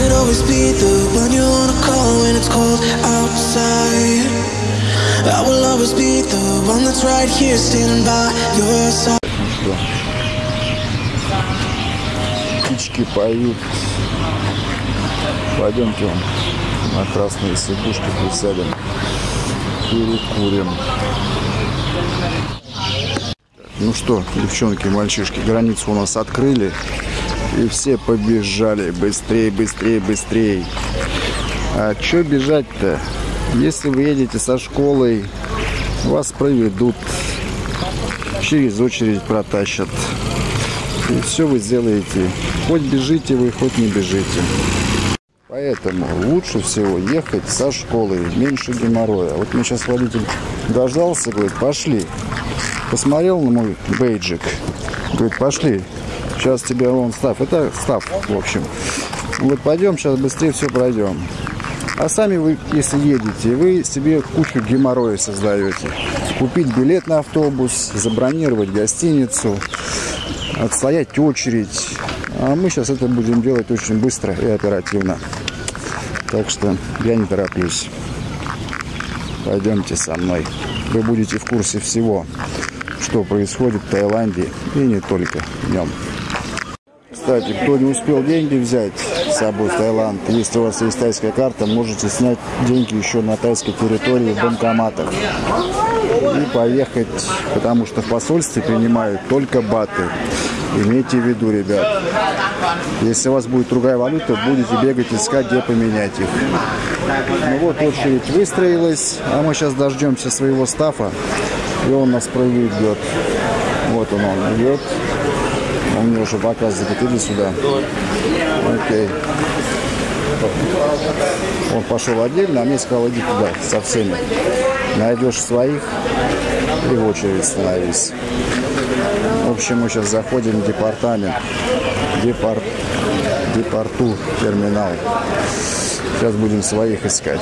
could always be the one you wanna call when it's cold outside. I will always be the one that's right here standing by your side. птички поют. Пойдемте вон на красные сидушки присядем, перекурим. Ну что, девчонки мальчишки, границу у нас открыли. И все побежали. Быстрее, быстрее, быстрее. А что бежать-то? Если вы едете со школой, вас проведут, через очередь протащат. И все вы сделаете. Хоть бежите вы, хоть не бежите. Поэтому лучше всего ехать со школы, меньше геморроя. Вот мне сейчас водитель дождался, говорит, пошли. Посмотрел на мой бейджик, говорит, пошли. Сейчас тебе вон став. Это став, в общем. Вот пойдем, сейчас быстрее все пройдем. А сами вы, если едете, вы себе кучу геморроя создаете. Купить билет на автобус, забронировать гостиницу, отстоять очередь. А мы сейчас это будем делать очень быстро и оперативно. Так что я не тороплюсь. Пойдемте со мной. Вы будете в курсе всего, что происходит в Таиланде и не только в нем. Кстати, кто не успел деньги взять с собой в Таиланд, если у вас есть тайская карта, можете снять деньги еще на тайской территории в банкоматах и поехать, потому что в посольстве принимают только баты. Имейте в виду, ребят, если у вас будет другая валюта, будете бегать искать, где поменять их. Ну вот очередь выстроилась, а мы сейчас дождемся своего стафа, и он нас проведет. Вот он, он идет. Он мне уже показывает, иди сюда. Окей. Он пошел отдельно, а мне сказал, иди туда со всеми. Найдешь своих и в очередь становись. В общем, мы сейчас заходим в департамент. Департ, депорту терминал. Сейчас будем своих искать.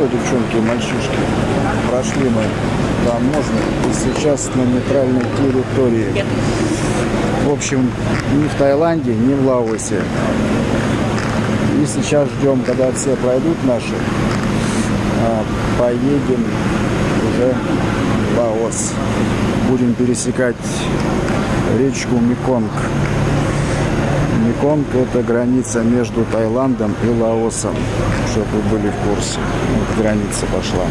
Что, девчонки и мальчишки, прошли мы таможню и сейчас на нейтральной территории. В общем, ни в Таиланде, ни в Лаосе. И сейчас ждем, когда все пройдут наши, а, поедем уже в Лаос. Будем пересекать речку Меконг. Меконг – это граница между Таиландом и Лаосом, чтобы вы были в курсе. Вот граница пошла.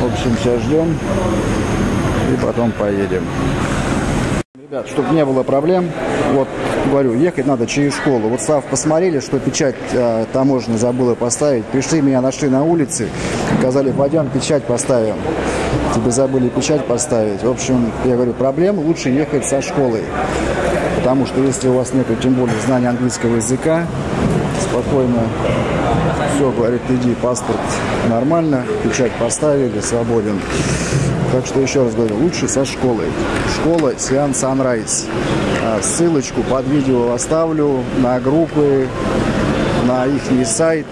В общем, сейчас ждем и потом поедем. Ребят, чтобы не было проблем, вот говорю, ехать надо через школу. Вот Слав посмотрели, что печать э, таможенная забыла поставить. Пришли, меня нашли на улице, сказали, пойдем печать поставим. Тебе забыли печать поставить. В общем, я говорю, проблем лучше ехать со школой. Потому что если у вас нет, тем более, знания английского языка, спокойно все, говорит, иди, паспорт нормально, печать поставили, свободен. Так что еще раз говорю, лучше со школой. Школа Сиан Sunrise. А, ссылочку под видео оставлю на группы, на их сайт.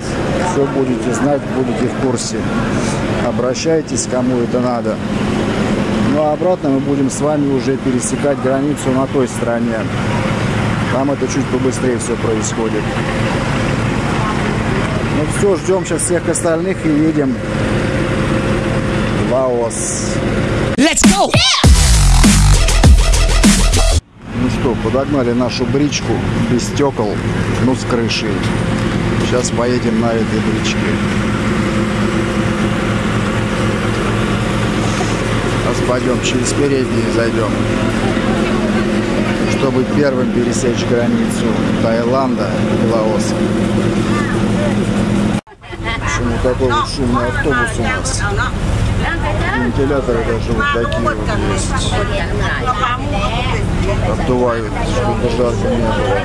Все будете знать, будете в курсе. Обращайтесь, кому это надо. А обратно мы будем с вами уже пересекать границу на той стороне. Там это чуть побыстрее все происходит. Ну все, ждем сейчас всех остальных и едем в Лаос. Let's go! Ну что, подогнали нашу бричку без стекол, ну с крышей. Сейчас поедем на этой бричке. Пойдем через передние зайдем, чтобы первым пересечь границу Таиланда и Лаоса. Почему такой вот шумный автобус у нас? Вентиляторы даже вот такие вот есть. Обдувают, чтобы жарко не было.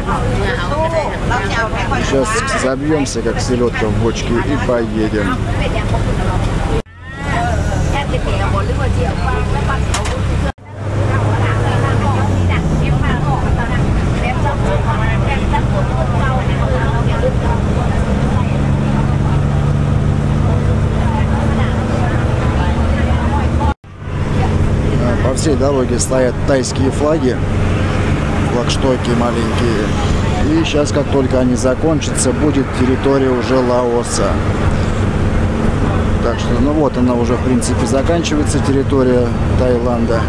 Сейчас забьемся, как селедка в бочке, и поедем. Всей дороге стоят тайские флаги, флагштоки маленькие. И сейчас, как только они закончатся, будет территория уже Лаоса. Так что, ну вот она уже, в принципе, заканчивается территория Таиланда.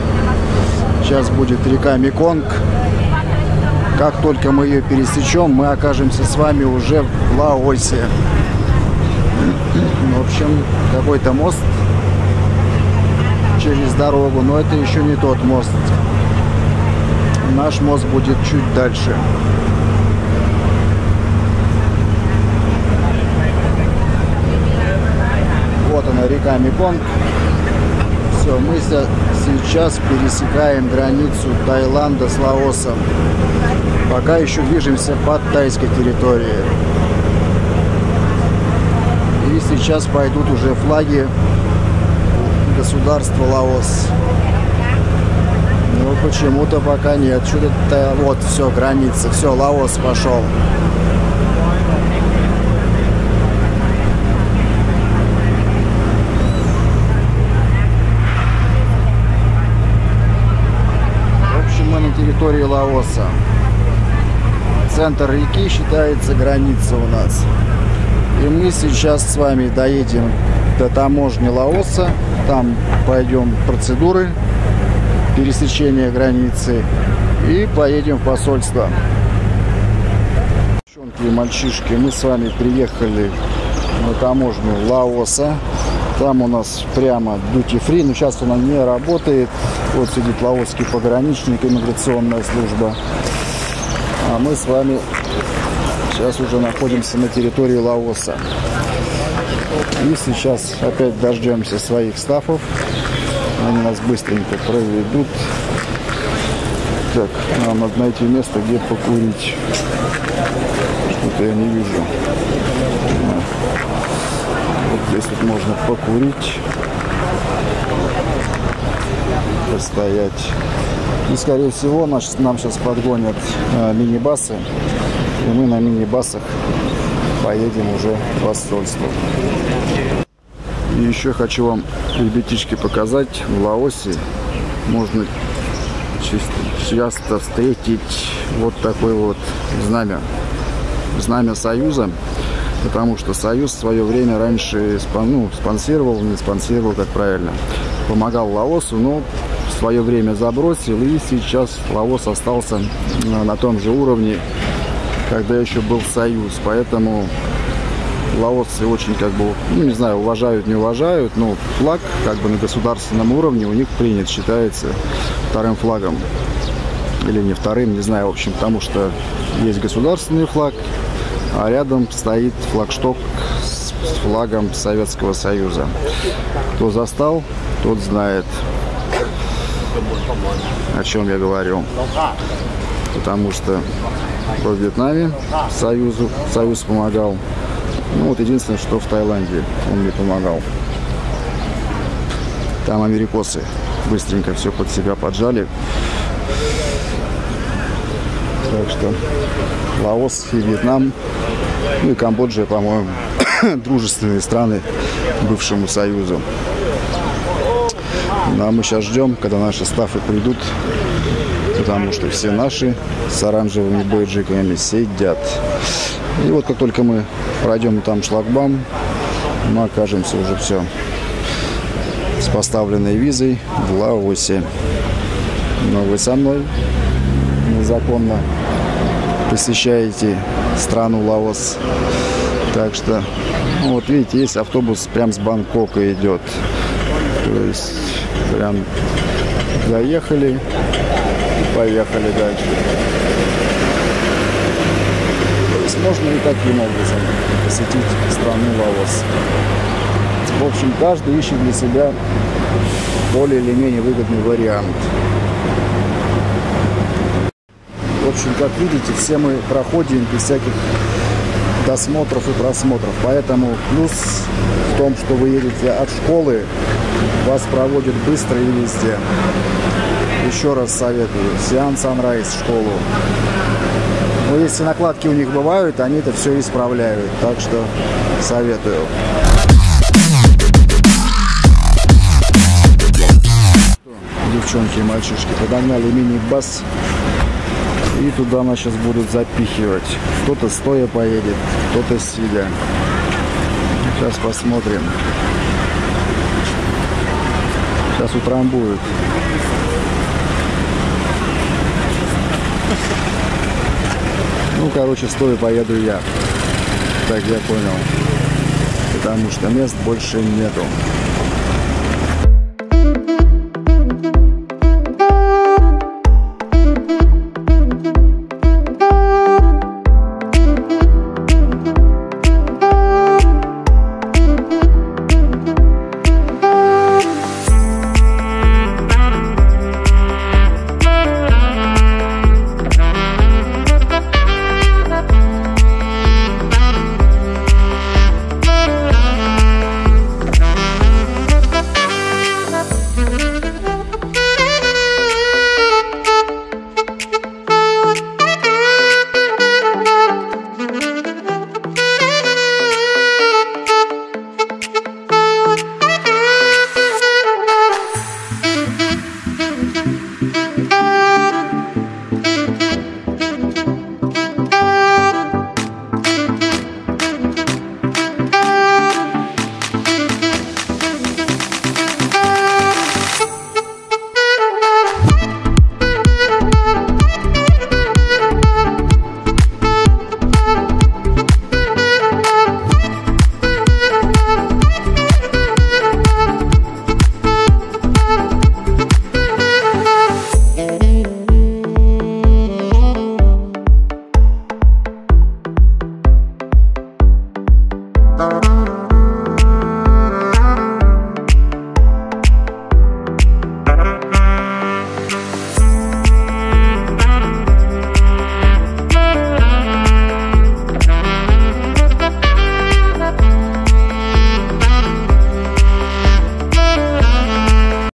Сейчас будет река Меконг. Как только мы ее пересечем, мы окажемся с вами уже в Лаосе. В общем, какой-то мост через дорогу, но это еще не тот мост. Наш мост будет чуть дальше. Вот она, река Меконг. Все, мы сейчас пересекаем границу Таиланда с Лаосом. Пока еще движемся под тайской территорией. И сейчас пойдут уже флаги государства Лаос. Но почему-то пока нет. Что-то вот, все, граница. Все, Лаос пошел. В общем, мы на территории Лаоса. Центр реки считается граница у нас. И мы сейчас с вами доедем до таможни Лаоса. Там пойдем процедуры пересечения границы и поедем в посольство. Девчонки и мальчишки, мы с вами приехали на таможню Лаоса. Там у нас прямо duty free, но сейчас она не работает. Вот сидит лаосский пограничник, иммиграционная служба. А мы с вами сейчас уже находимся на территории Лаоса. И сейчас опять дождемся своих стафов. Они нас быстренько проведут. Так, нам надо найти место, где покурить. Что-то я не вижу. Здесь вот можно покурить. Постоять. И, скорее всего, наш, нам сейчас подгонят э, мини-басы. И мы на мини-басах поедем уже в посольство. И еще хочу вам, ребятишки, показать. В Лаосе можно часто встретить вот такой вот знамя. Знамя Союза. Потому что Союз в свое время раньше ну, спонсировал, не спонсировал, как правильно, помогал Лаосу, но в свое время забросил. И сейчас Лаос остался на том же уровне, когда еще был Союз. Поэтому лаосцы очень, как бы, ну, не знаю, уважают, не уважают, но флаг, как бы, на государственном уровне у них принят, считается вторым флагом. Или не вторым, не знаю, в общем, потому что есть государственный флаг, а рядом стоит флагшток с флагом Советского Союза. Кто застал, тот знает, о чем я говорю. Потому что во Вьетнаме Союзу, Союз помогал, ну вот единственное, что в Таиланде он мне помогал. Там америкосы быстренько все под себя поджали. Так что Лаос и Вьетнам, ну и Камбоджа, по-моему, дружественные страны бывшему Союзу. Ну, а мы сейчас ждем, когда наши стафы придут, потому что все наши с оранжевыми бейджиками сидят. И вот как только мы пройдем там шлагбам, мы окажемся уже все с поставленной визой в Лаосе. Но вы со мной незаконно посещаете страну Лаос. Так что, ну, вот видите, есть автобус прям с Бангкока идет. То есть прям заехали и поехали дальше можно и таким образом посетить страну Лаос. В общем, каждый ищет для себя более или менее выгодный вариант. Общем, как видите, все мы проходим без всяких досмотров и просмотров. Поэтому плюс в том, что вы едете от школы, вас проводят быстро и везде. Еще раз советую. Сиан Sunrise школу. Но если накладки у них бывают, они это все исправляют. Так что советую. девчонки и мальчишки подогнали мини-бас. И туда нас сейчас будут запихивать. Кто-то стоя поедет, кто-то сидя. Сейчас посмотрим. Сейчас утрамбуют. Ну, короче, стоя поеду я. Так я понял. Потому что мест больше нету.